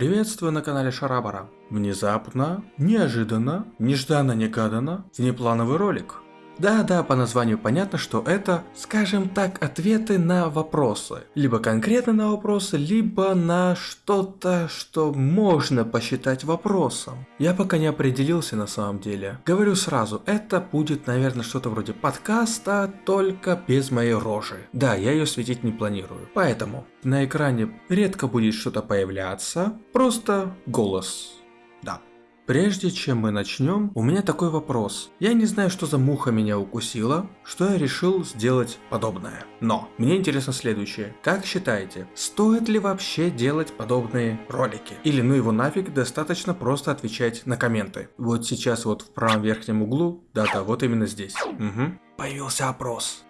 Приветствую на канале Шарабара. Внезапно, неожиданно, нежданно-негаданно, внеплановый ролик. Да-да, по названию понятно, что это, скажем так, ответы на вопросы. Либо конкретно на вопросы, либо на что-то, что можно посчитать вопросом. Я пока не определился на самом деле. Говорю сразу, это будет, наверное, что-то вроде подкаста, только без моей рожи. Да, я ее светить не планирую. Поэтому на экране редко будет что-то появляться, просто голос. Прежде чем мы начнем, у меня такой вопрос. Я не знаю, что за муха меня укусила, что я решил сделать подобное. Но, мне интересно следующее. Как считаете, стоит ли вообще делать подобные ролики? Или ну его нафиг, достаточно просто отвечать на комменты. Вот сейчас вот в правом верхнем углу, да-да, вот именно здесь. Угу. Появился опрос.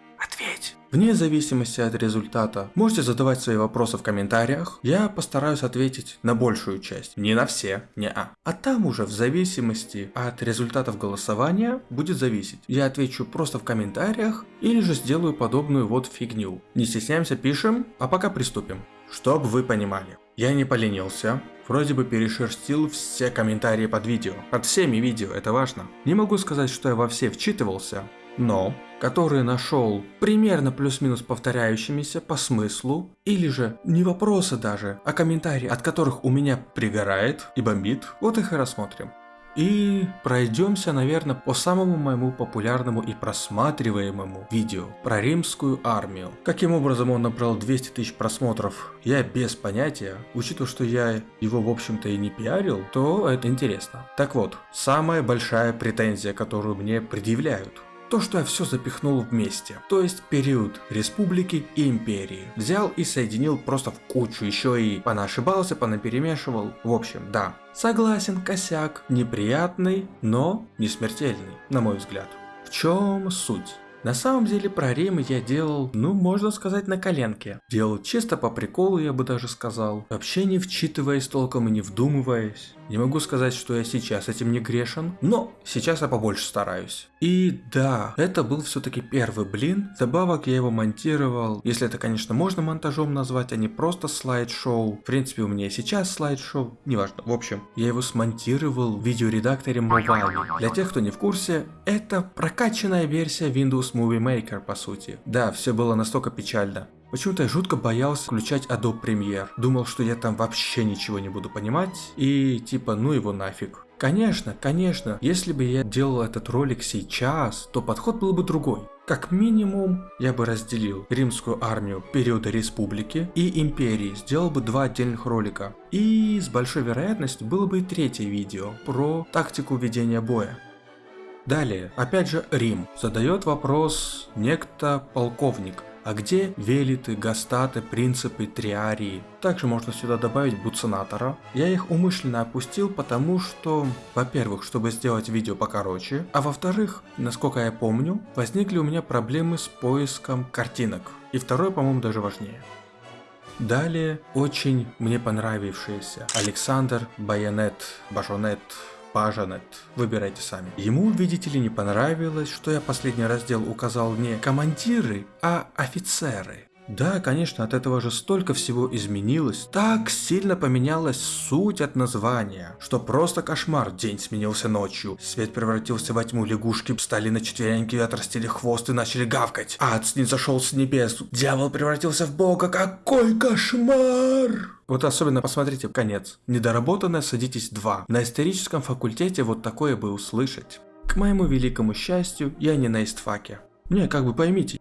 Вне зависимости от результата, можете задавать свои вопросы в комментариях, я постараюсь ответить на большую часть, не на все, не а. А там уже в зависимости от результатов голосования будет зависеть. Я отвечу просто в комментариях или же сделаю подобную вот фигню. Не стесняемся, пишем, а пока приступим. Чтобы вы понимали, я не поленился, вроде бы перешерстил все комментарии под видео. Под всеми видео, это важно. Не могу сказать, что я во все вчитывался, но которые нашел примерно плюс-минус повторяющимися по смыслу, или же не вопросы даже, а комментарии, от которых у меня пригорает и бомбит, вот их и рассмотрим. И пройдемся, наверное, по самому моему популярному и просматриваемому видео про римскую армию. Каким образом он набрал 200 тысяч просмотров, я без понятия. Учитывая, что я его, в общем-то, и не пиарил, то это интересно. Так вот, самая большая претензия, которую мне предъявляют – то, что я все запихнул вместе. То есть период республики и империи. Взял и соединил просто в кучу, еще и понашибался, понаперемешивал. В общем, да. Согласен, косяк. Неприятный, но не смертельный, на мой взгляд. В чем суть? На самом деле про Рим я делал, ну можно сказать на коленке. Делал чисто по приколу я бы даже сказал. Вообще не вчитываясь толком и не вдумываясь. Не могу сказать, что я сейчас этим не грешен, но сейчас я побольше стараюсь. И да, это был все-таки первый блин. Добавок я его монтировал, если это, конечно, можно монтажом назвать, а не просто слайд-шоу. В принципе, у меня и сейчас слайд-шоу, неважно. В общем, я его смонтировал в видеоредакторе Movavi. Для тех, кто не в курсе, это прокачанная версия Windows Movie Maker, по сути. Да, все было настолько печально. Почему-то я жутко боялся включать Adobe Premiere. Думал, что я там вообще ничего не буду понимать и типа ну его нафиг. Конечно, конечно, если бы я делал этот ролик сейчас, то подход был бы другой. Как минимум, я бы разделил римскую армию периода республики и империи, сделал бы два отдельных ролика. И с большой вероятностью было бы и третье видео про тактику ведения боя. Далее, опять же Рим. Задает вопрос некто полковник. А где велиты, гастаты, принципы, триарии? Также можно сюда добавить буцинатора. Я их умышленно опустил, потому что, во-первых, чтобы сделать видео покороче, а во-вторых, насколько я помню, возникли у меня проблемы с поиском картинок. И второе, по-моему, даже важнее. Далее, очень мне понравившийся Александр Байонет, Бажонет, Пажанет. Выбирайте сами. Ему, видите ли, не понравилось, что я последний раздел указал не командиры, а офицеры. Да, конечно, от этого же столько всего изменилось. Так сильно поменялась суть от названия, что просто кошмар. День сменился ночью. Свет превратился во тьму, лягушки встали на четвереньки, отрастили хвост и начали гавкать. Ад не зашел с небес. Дьявол превратился в бога. Какой кошмар! Вот особенно посмотрите конец. Недоработанное садитесь 2. На историческом факультете вот такое бы услышать. К моему великому счастью, я не на истфаке. Не, как бы поймите,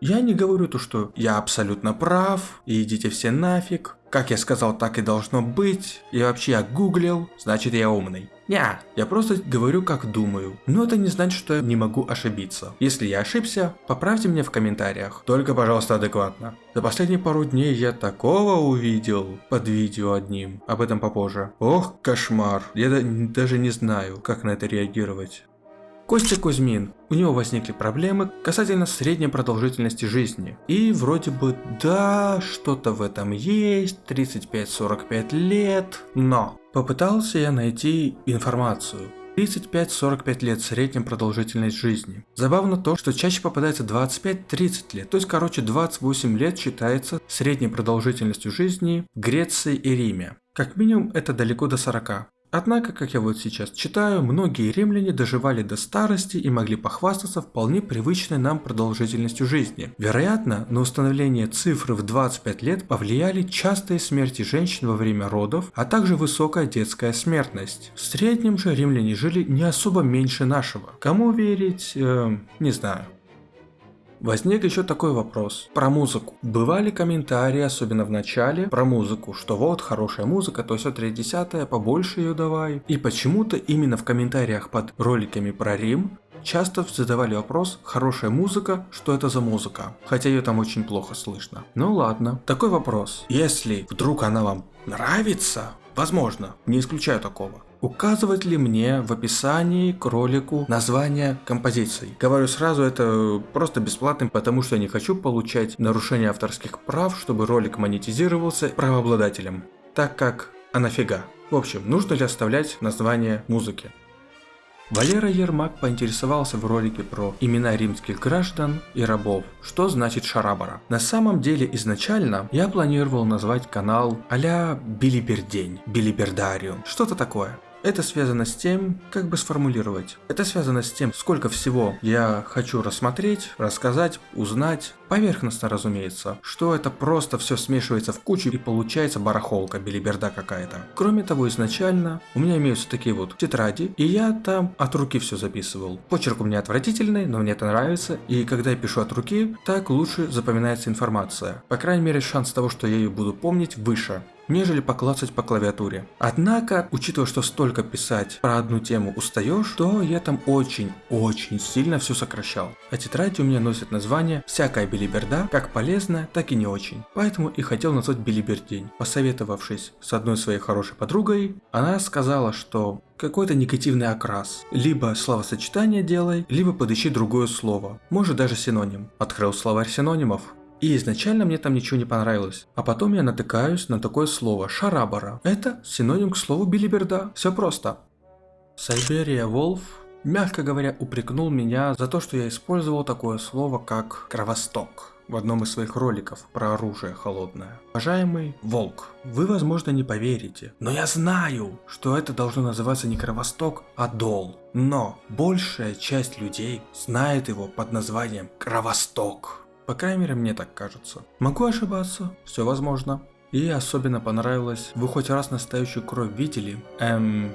я не говорю то, что я абсолютно прав, и идите все нафиг. Как я сказал, так и должно быть. И вообще я гуглил, значит я умный. Не, я просто говорю как думаю. Но это не значит, что я не могу ошибиться. Если я ошибся, поправьте меня в комментариях. Только, пожалуйста, адекватно. За последние пару дней я такого увидел под видео одним. Об этом попозже. Ох, кошмар. Я даже не знаю, как на это реагировать. Костя Кузьмин. У него возникли проблемы касательно средней продолжительности жизни. И вроде бы да, что-то в этом есть, 35-45 лет, но попытался я найти информацию. 35-45 лет средняя продолжительность жизни. Забавно то, что чаще попадается 25-30 лет, то есть короче 28 лет считается средней продолжительностью жизни в Греции и Риме. Как минимум это далеко до 40. Однако, как я вот сейчас читаю, многие римляне доживали до старости и могли похвастаться вполне привычной нам продолжительностью жизни. Вероятно, на установление цифры в 25 лет повлияли частые смерти женщин во время родов, а также высокая детская смертность. В среднем же римляне жили не особо меньше нашего. Кому верить, э, не знаю. Возник еще такой вопрос про музыку. Бывали комментарии, особенно в начале, про музыку, что вот хорошая музыка, то все 3 десятое, побольше ее давай. И почему-то именно в комментариях под роликами про Рим часто задавали вопрос, хорошая музыка, что это за музыка? Хотя ее там очень плохо слышно. Ну ладно. Такой вопрос. Если вдруг она вам нравится, возможно, не исключаю такого. Указывать ли мне в описании к ролику название композиции? Говорю сразу, это просто бесплатным, потому что я не хочу получать нарушение авторских прав, чтобы ролик монетизировался правообладателем. Так как, а нафига? В общем, нужно ли оставлять название музыки? Валера Ермак поинтересовался в ролике про имена римских граждан и рабов, что значит шарабара. На самом деле изначально я планировал назвать канал а-ля Билибердень, Билибердариум, что-то такое. Это связано с тем, как бы сформулировать. Это связано с тем, сколько всего я хочу рассмотреть, рассказать, узнать. Поверхностно, разумеется, что это просто все смешивается в кучу и получается барахолка, белиберда какая-то. Кроме того, изначально у меня имеются такие вот тетради, и я там от руки все записывал. Почерк у меня отвратительный, но мне это нравится, и когда я пишу от руки, так лучше запоминается информация. По крайней мере, шанс того, что я ее буду помнить, выше нежели поклацать по клавиатуре. Однако, учитывая, что столько писать про одну тему устаешь, то я там очень-очень сильно все сокращал. А тетради у меня носят название «Всякая билиберда», как полезная, так и не очень. Поэтому и хотел назвать билибердень. Посоветовавшись с одной своей хорошей подругой, она сказала, что какой-то негативный окрас. Либо словосочетание делай, либо подыщи другое слово. Может даже синоним. Открыл словарь синонимов. И изначально мне там ничего не понравилось. А потом я натыкаюсь на такое слово «шарабара». Это синоним к слову билиберда. Все просто. Сайберия Волф, мягко говоря, упрекнул меня за то, что я использовал такое слово, как «кровосток» в одном из своих роликов про оружие холодное. Уважаемый Волк, вы возможно не поверите, но я знаю, что это должно называться не Кровосток, а Дол. Но большая часть людей знает его под названием Кровосток. По крайней мере, мне так кажется. Могу ошибаться, все возможно. И особенно понравилось, вы хоть раз настоящую кровь видели? Эм,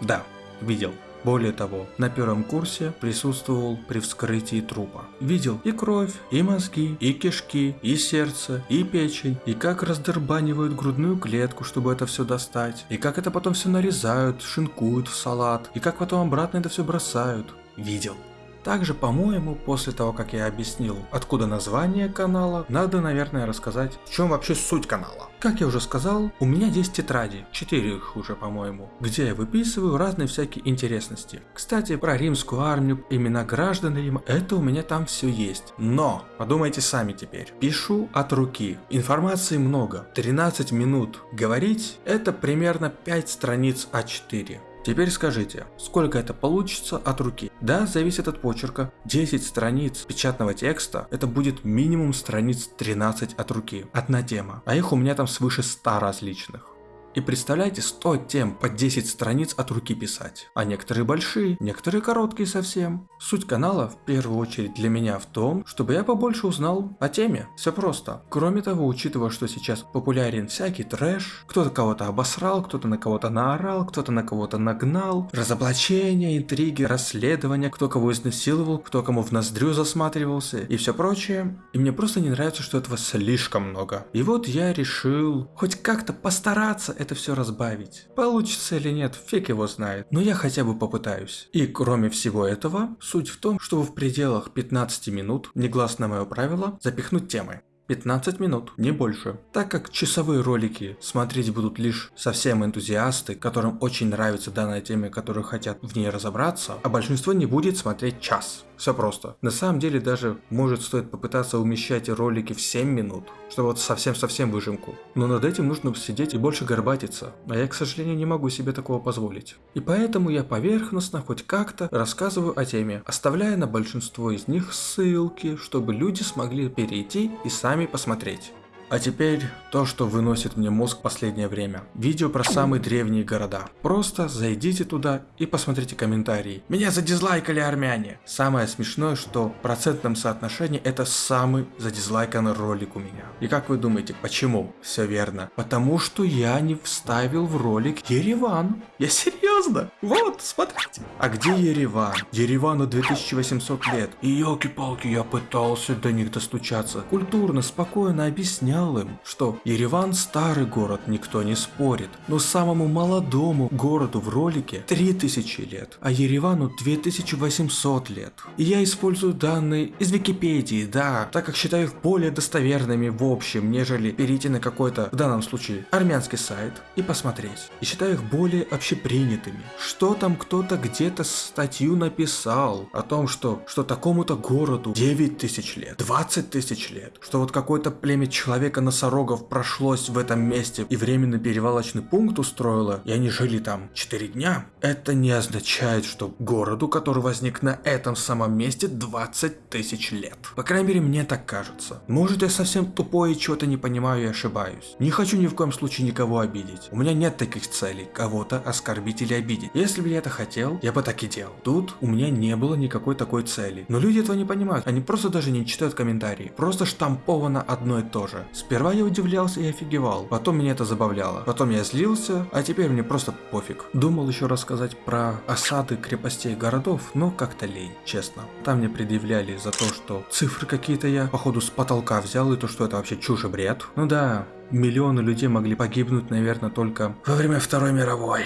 да, видел. Более того, на первом курсе присутствовал при вскрытии трупа. Видел и кровь, и мозги, и кишки, и сердце, и печень, и как раздербанивают грудную клетку, чтобы это все достать, и как это потом все нарезают, шинкуют в салат, и как потом обратно это все бросают. Видел. Также, по-моему, после того, как я объяснил, откуда название канала, надо, наверное, рассказать, в чем вообще суть канала. Как я уже сказал, у меня есть тетради, 4 их уже, по-моему, где я выписываю разные всякие интересности. Кстати, про римскую армию, имена граждан Рима, это у меня там все есть. Но, подумайте сами теперь, пишу от руки, информации много, 13 минут говорить, это примерно 5 страниц А4. Теперь скажите, сколько это получится от руки? Да, зависит от почерка. 10 страниц печатного текста, это будет минимум страниц 13 от руки. Одна тема. А их у меня там свыше 100 различных. И представляете, 100 тем по 10 страниц от руки писать. А некоторые большие, некоторые короткие совсем. Суть канала в первую очередь для меня в том, чтобы я побольше узнал о теме. Все просто. Кроме того, учитывая, что сейчас популярен всякий трэш, кто-то кого-то обосрал, кто-то на кого-то наорал, кто-то на кого-то нагнал, разоблачения, интриги, расследования, кто кого изнасиловал, кто кому в ноздрю засматривался и все прочее. И мне просто не нравится, что этого слишком много. И вот я решил хоть как-то постараться это все разбавить. Получится или нет, фиг его знает, но я хотя бы попытаюсь. И кроме всего этого, суть в том, чтобы в пределах 15 минут, негласно мое правило, запихнуть темы. 15 минут, не больше. Так как часовые ролики смотреть будут лишь совсем энтузиасты, которым очень нравится данная тема, которые хотят в ней разобраться, а большинство не будет смотреть час. Все просто. На самом деле даже может стоит попытаться умещать ролики в 7 минут, чтобы вот совсем-совсем выжимку. Но над этим нужно сидеть и больше горбатиться, а я, к сожалению, не могу себе такого позволить. И поэтому я поверхностно хоть как-то рассказываю о теме, оставляя на большинство из них ссылки, чтобы люди смогли перейти и сами посмотреть. А теперь то, что выносит мне мозг последнее время. Видео про самые древние города. Просто зайдите туда и посмотрите комментарии. Меня задизлайкали армяне. Самое смешное, что в процентном соотношении это самый задизлайканный ролик у меня. И как вы думаете, почему? Все верно. Потому что я не вставил в ролик Ереван. Я серьезно? Вот, смотрите. А где Ереван? Еревану 2800 лет. И елки-палки, я пытался до них достучаться. Культурно, спокойно объяснял им, что Ереван старый город, никто не спорит, но самому молодому городу в ролике 3000 лет, а Еревану 2800 лет. И я использую данные из Википедии, да, так как считаю их более достоверными в общем, нежели перейти на какой-то, в данном случае, армянский сайт и посмотреть. И считаю их более общепринятыми. Что там кто-то где-то статью написал о том, что, что такому-то городу 9 тысяч лет, 20 тысяч лет, что вот какое-то племя человек человека носорогов прошлось в этом месте и временный перевалочный пункт устроило, и они жили там 4 дня, это не означает, что городу, который возник на этом самом месте 20 тысяч лет. По крайней мере, мне так кажется. Может, я совсем тупой и чего-то не понимаю и ошибаюсь. Не хочу ни в коем случае никого обидеть. У меня нет таких целей, кого-то оскорбить или обидеть. Если бы я это хотел, я бы так и делал. Тут у меня не было никакой такой цели. Но люди этого не понимают. Они просто даже не читают комментарии. Просто штамповано одно и то же. Сперва я удивлялся и офигевал, потом меня это забавляло, потом я злился, а теперь мне просто пофиг. Думал еще рассказать про осады крепостей городов, но как-то лень, честно. Там мне предъявляли за то, что цифры какие-то я, походу, с потолка взял, и то, что это вообще чушь и бред. Ну да, миллионы людей могли погибнуть, наверное, только во время Второй мировой.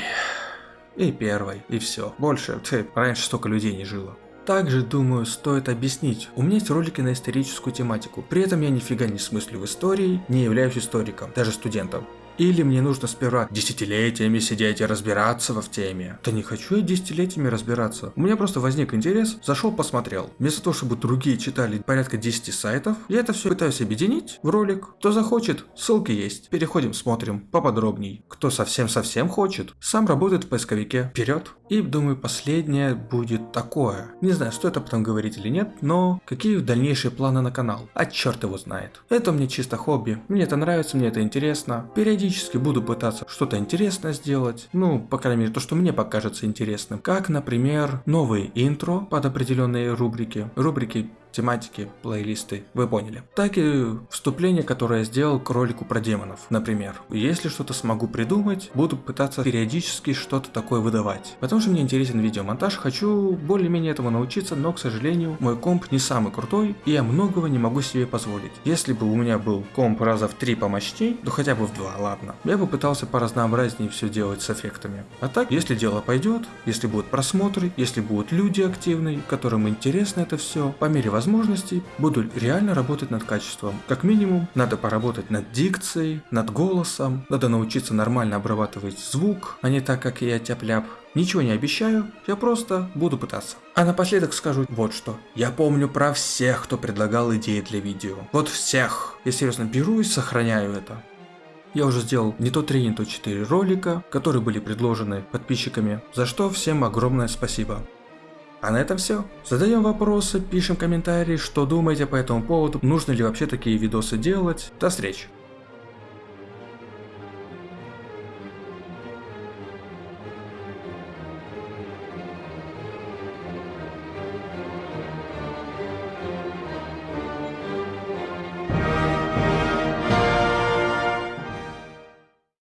И первой, и все. Больше, ты, раньше столько людей не жило. Также, думаю, стоит объяснить. У меня есть ролики на историческую тематику. При этом я нифига не смыслю в истории, не являюсь историком, даже студентом. Или мне нужно сперва десятилетиями сидеть и разбираться в теме. Да не хочу я десятилетиями разбираться. У меня просто возник интерес, зашел посмотрел. Вместо того, чтобы другие читали порядка 10 сайтов, я это все пытаюсь объединить в ролик. Кто захочет, ссылки есть. Переходим, смотрим поподробней. Кто совсем-совсем хочет, сам работает в поисковике. Вперед. И думаю, последнее будет такое. Не знаю, стоит об этом говорить или нет, но какие дальнейшие планы на канал? А черт его знает. Это мне чисто хобби. Мне это нравится, мне это интересно. Периодически буду пытаться что-то интересное сделать, ну, по крайней мере, то, что мне покажется интересным. Как, например, новые интро под определенные рубрики, рубрики тематики, плейлисты, вы поняли. Так и вступление, которое я сделал к ролику про демонов, например. Если что-то смогу придумать, буду пытаться периодически что-то такое выдавать. Потому что мне интересен видеомонтаж, хочу более-менее этому научиться, но, к сожалению, мой комп не самый крутой, и я многого не могу себе позволить. Если бы у меня был комп раза в три помощней, то хотя бы в два, ладно, я бы пытался по разнообразнее все делать с эффектами. А так, если дело пойдет, если будут просмотры, если будут люди активные, которым интересно это все, по мере возможностей буду реально работать над качеством. Как минимум, надо поработать над дикцией, над голосом, надо научиться нормально обрабатывать звук, а не так, как я тяп-ляп. Ничего не обещаю, я просто буду пытаться. А напоследок скажу вот что. Я помню про всех, кто предлагал идеи для видео. Вот всех. Я серьезно беру и сохраняю это. Я уже сделал не то 3, не то 4 ролика, которые были предложены подписчиками, за что всем огромное спасибо. А на этом все. Задаем вопросы, пишем комментарии, что думаете по этому поводу, нужно ли вообще такие видосы делать. До встречи.